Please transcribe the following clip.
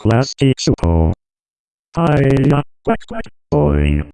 Plastic Super. Hiya, quack quack, boing.